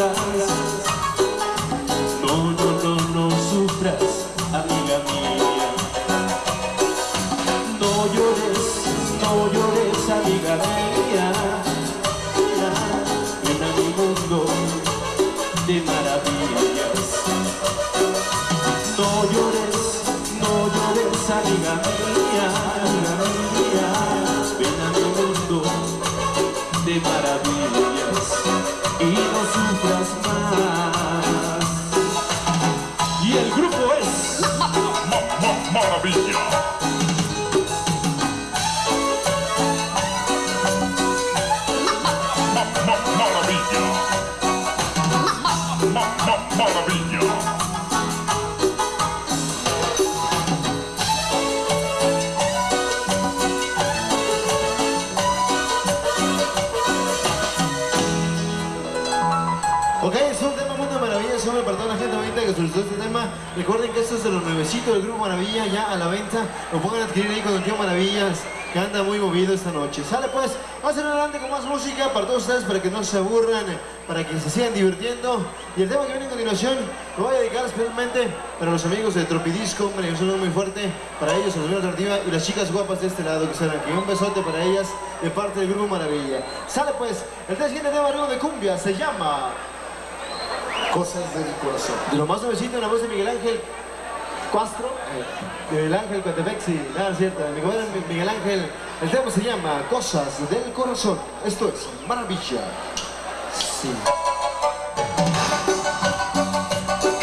sufras No, Ok, es un tema muy eso me perdona la gente bonita que solicitó este tema. Recuerden que esto es de los nuevecitos del Grupo Maravilla, ya a la venta. Lo pueden adquirir ahí con el tío Maravillas, que anda muy movido esta noche. Sale pues, ir adelante con más música para todos ustedes, para que no se aburran, para que se sigan divirtiendo. Y el tema que viene a continuación lo voy a dedicar especialmente para los amigos de Tropidisco, hombre, que son muy fuerte, para ellos, los amigos de y las chicas guapas de este lado que están aquí. Un besote para ellas de parte del Grupo Maravilla. Sale pues, el siguiente tema de cumbia se llama... Cosas del corazón. Lo más nuevecito en la voz de Miguel Ángel Castro, eh, Miguel Ángel Coatepexi, nada cierto, mi compadre Miguel Ángel, el tema se llama Cosas del corazón. Esto es Maravilla. Sí.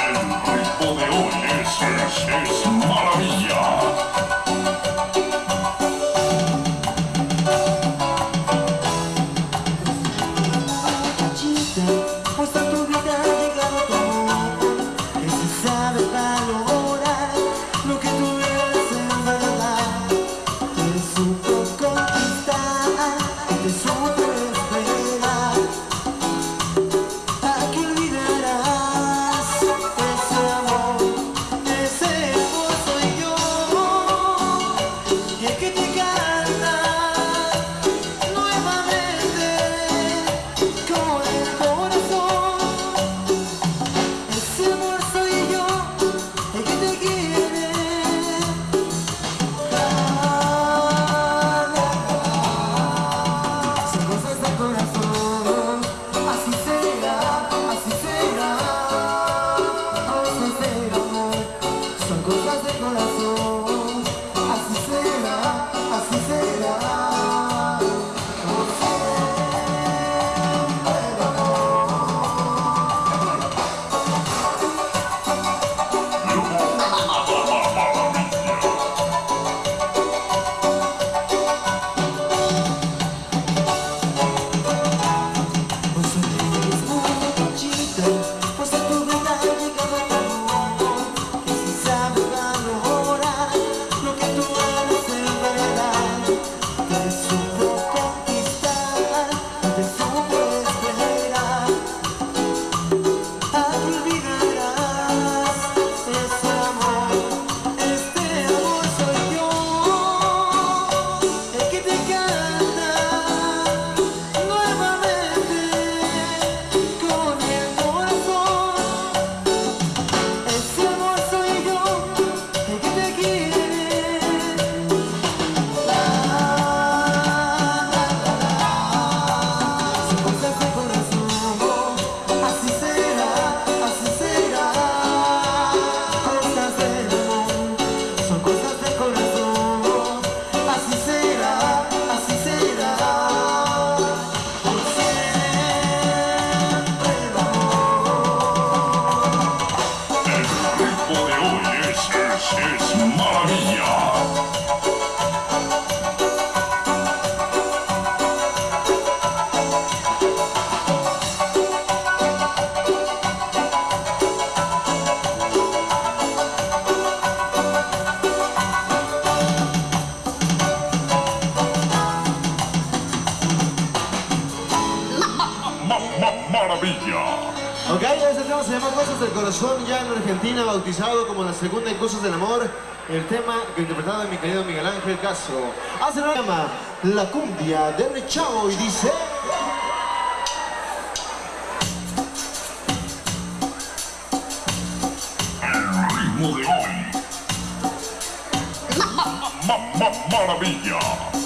El ritmo de hoy es, es, es Cosas del Amor, el tema interpretado de mi querido Miguel Ángel Castro. Hace la llama La Cumbia de Rechavo y dice... El ritmo de hoy. ¡Maravilla!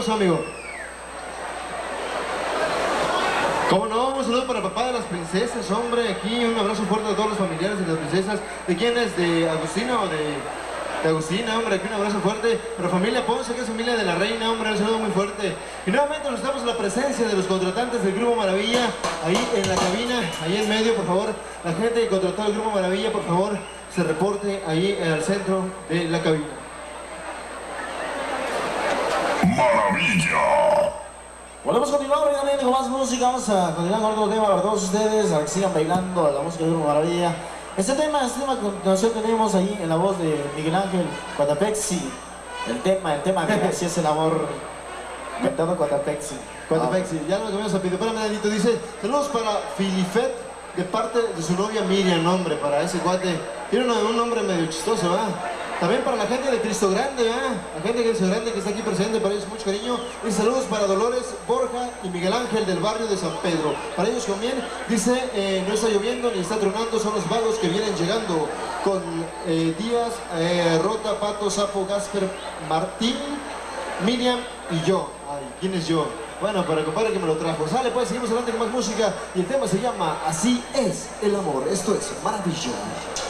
Hombre. ¿Qué pasó, amigo? ¿Cómo no? Un saludo para papá de las princesas, hombre, aquí un abrazo fuerte a todos los familiares de las princesas. ¿De quién es? ¿De Agustina o de, Agustina, hombre? Aquí un abrazo fuerte. Para familia Ponce, que es familia de la reina, hombre, un saludo muy fuerte. Y nuevamente nos en la presencia de los contratantes del Grupo Maravilla, ahí en la cabina, ahí en medio, por favor. La gente que contrató el Grupo Maravilla, por favor, se reporte ahí el centro de la cabina. Maravilla. Volvemos a continuar rápidamente con más música, vamos a continuar con otro tema para todos ustedes, a que sigan bailando la música de Grupo Maravilla. Este tema, este tema a continuación tenemos ahí en la voz de Miguel Ángel Cuatapexi, el tema, el tema que así es el amor, cantando Cuatapexi. Cuatapexi, ya lo que me has pedido. Espérame, Danito, dice, saludos para Filifet de parte de su novia Miriam, nombre para ese cuate. Tiene un, un nombre medio chistoso, ¿verdad? También para la gente de Cristo Grande, ¿verdad? La gente de Cristo Grande que está aquí presente, para ellos mucho cariño. Y saludos para Dolores, Borja y Miguel Ángel del barrio de San Pedro. Para ellos también, dice, eh, no está lloviendo ni está tronando, son los vagos que vienen llegando con eh, Díaz, eh, Rota, Pato, Sapo, Gasper, Martín, Miriam y yo. Ay, ¿quién es yo? Bueno, para el compadre que me lo trajo. Sale, pues seguimos adelante con más música y el tema se llama Así es el amor. Esto es Maravilla.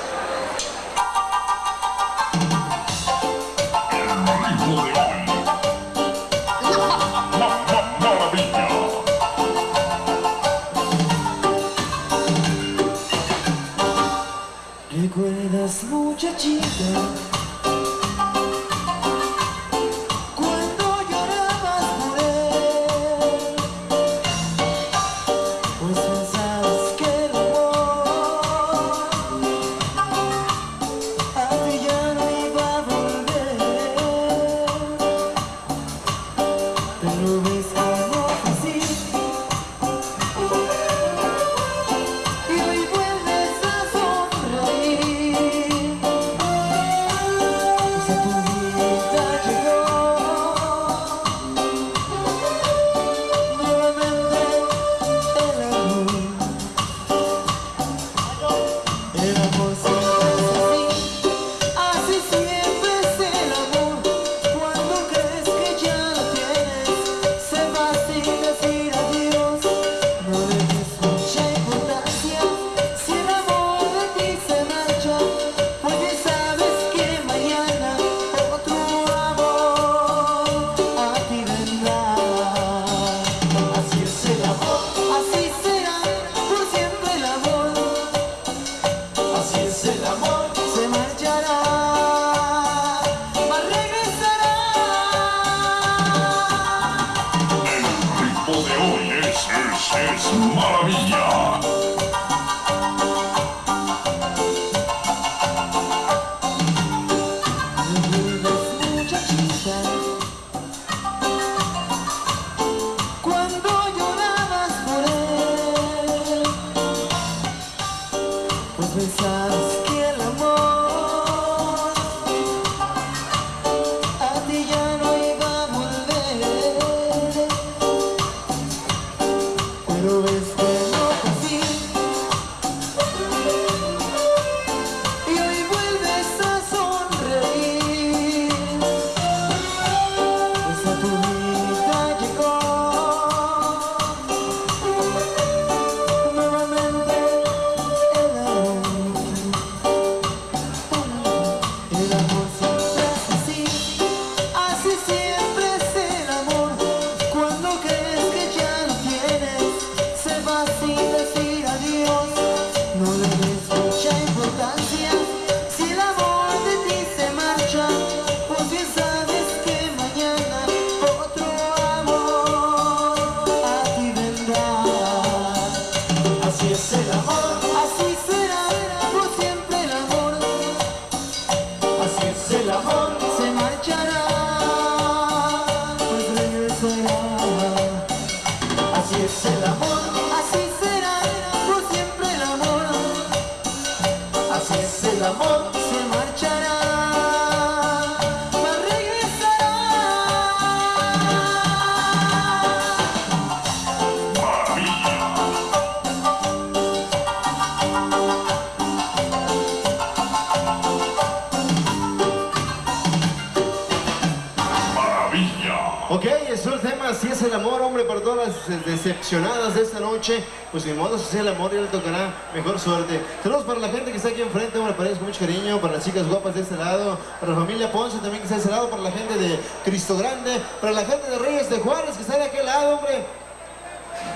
De esta noche, pues ni modo, si es el amor, ya le tocará mejor suerte. Saludos para la gente que está aquí enfrente, hombre, para con mucho cariño, para las chicas guapas de este lado, para la familia Ponce también que está de ese lado, para la gente de Cristo Grande, para la gente de Reyes de Juárez que está de aquel lado, hombre.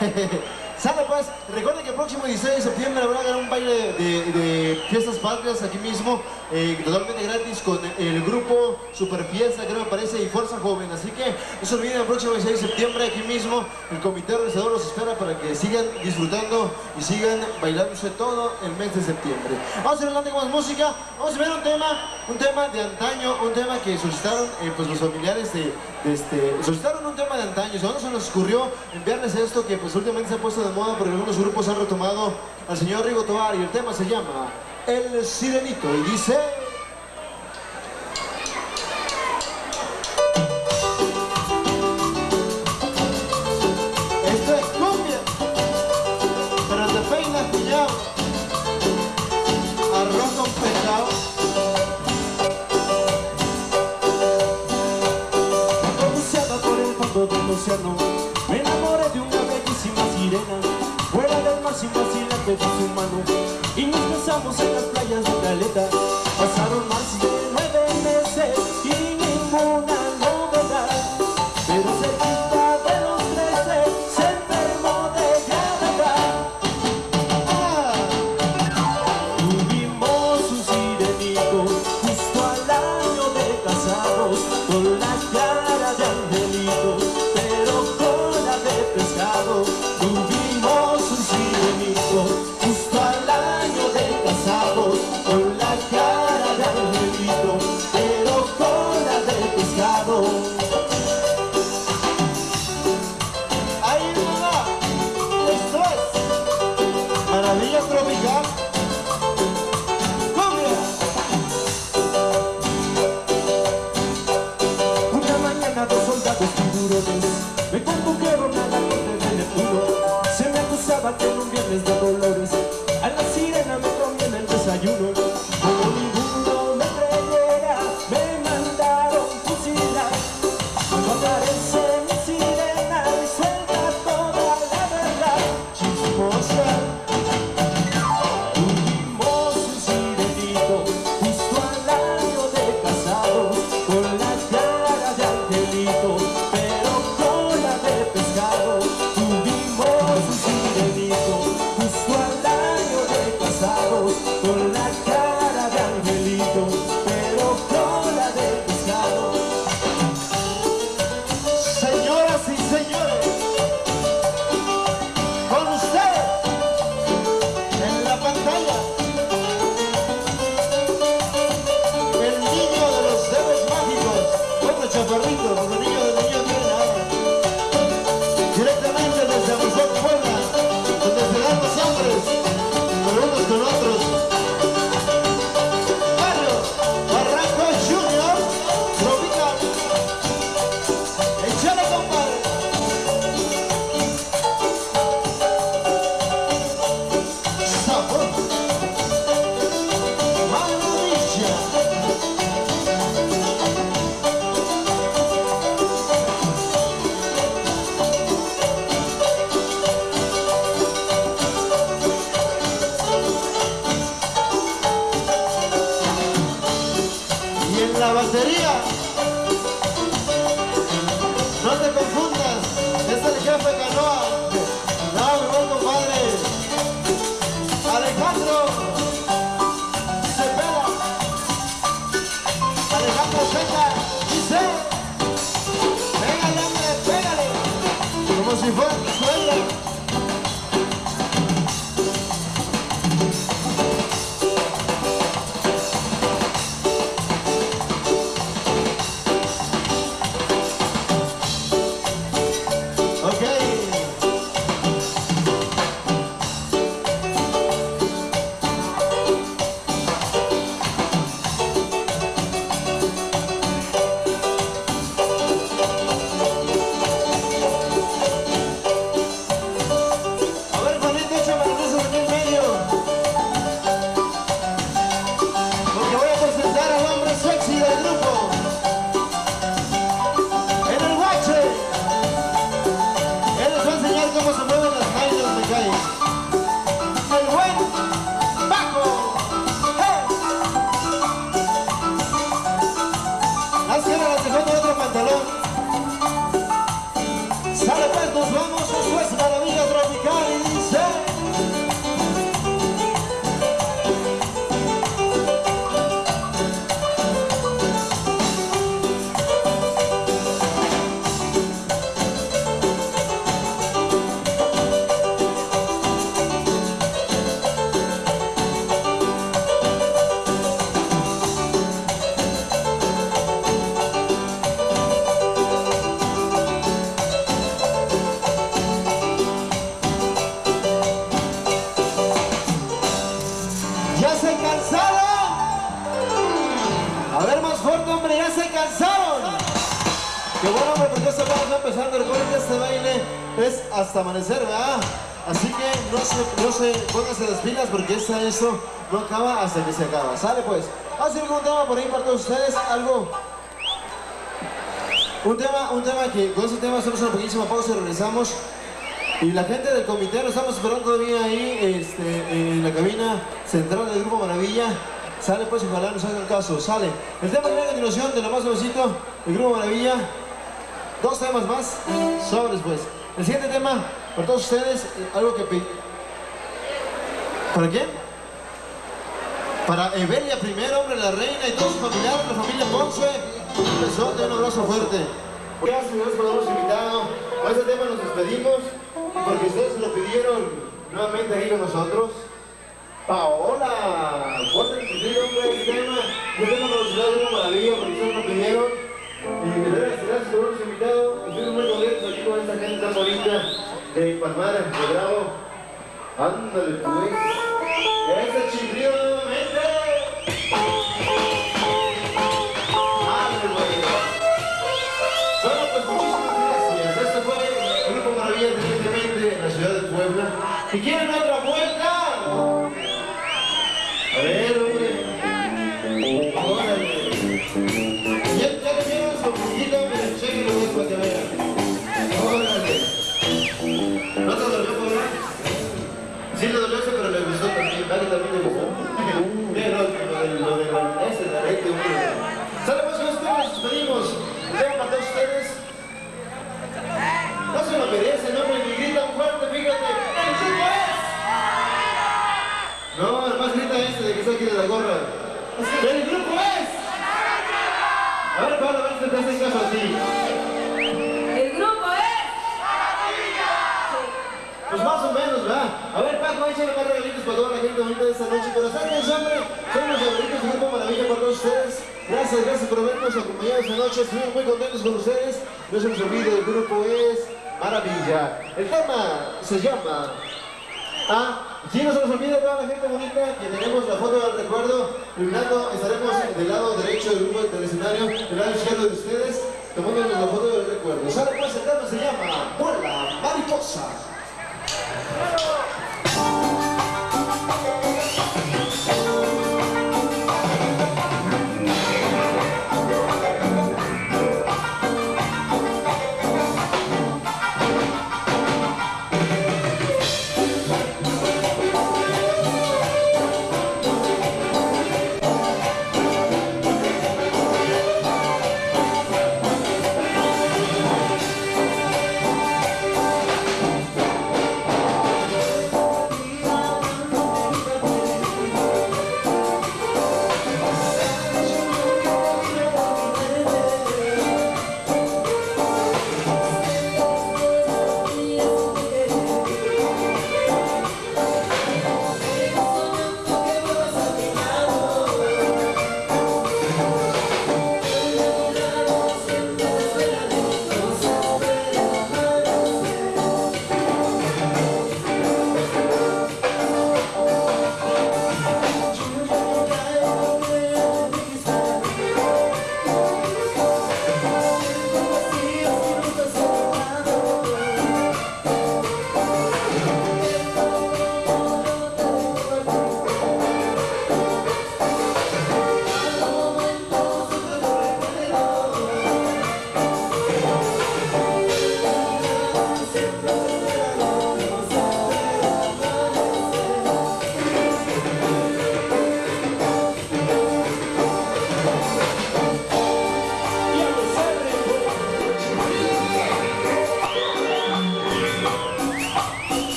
Sale pues, recuerden que el próximo 16 de septiembre habrá un baile de Fiestas Patrias aquí mismo, eh, totalmente gratis con el grupo Super Fiesta, creo que me parece, y Fuerza Joven. Así que no se olviden, el próximo 16 de septiembre aquí mismo, el comité organizador los espera para que sigan disfrutando y sigan bailándose todo el mes de septiembre. Vamos a adelante con más música, vamos a ver un tema, un tema de antaño, un tema que solicitaron eh, pues los familiares de, este, solicitaron un tema de antaño, ¿no? se nos ocurrió enviarles esto que pues últimamente se ha puesto de moda porque algunos grupos han retomado al señor Rigo Tovar y el tema se llama el Sirenito y dice... Esto es cumbia, pero te peinas pillado, arroz con pescado. del océano Me enamoré de una bellísima sirena Fuera del mar sin vacilante de su mano vamos a las playas de Caleta. acaba con un viernes de dolor. Sale pues, nos vamos. Esto no acaba hasta que se acaba. Sale pues. Vamos a ir con un tema por ahí para todos ustedes. Algo. Un tema, un tema que con ese tema hacemos una pequeñísima pausa y regresamos. Y la gente del comité nos estamos esperando todavía ahí este, en la cabina central del Grupo Maravilla. Sale pues, ojalá nos hagan caso. Sale. El tema que viene continuación de lo más nuevecito, el Grupo Maravilla. Dos temas más, sobres pues. El siguiente tema, para todos ustedes, eh, algo que... ¿Para quién? Para Evelia primero, hombre, la reina y todos sus familiares, la familia Ponce. Un besote, un abrazo fuerte. Gracias, señores, por habernos invitado. Con este tema nos despedimos, porque ustedes lo pidieron nuevamente aquí con nosotros. Paola, fuerte inclusive, hombre, este tema. Tengo velocidad de una maravilla, porque ustedes lo. Y de gracias por habernos invitado. Estoy muy contento aquí con esta gente tan bonita de Palmar, de Bravo. Ándale, pues. Ese chiflido ¿Y quieren otra Gracias, gracias por habernos acompañado esta noche. Estuvimos muy contentos con ustedes. No se nos olvide, el grupo es Maravilla. El tema se llama... Ah, sí, no se nos olvide toda la gente bonita que tenemos la foto del recuerdo. Primero estaremos del lado derecho del grupo del escenario, del lado izquierdo de ustedes, tomándonos la foto del recuerdo. Ahora pues el tema se llama Vuela Mariposa.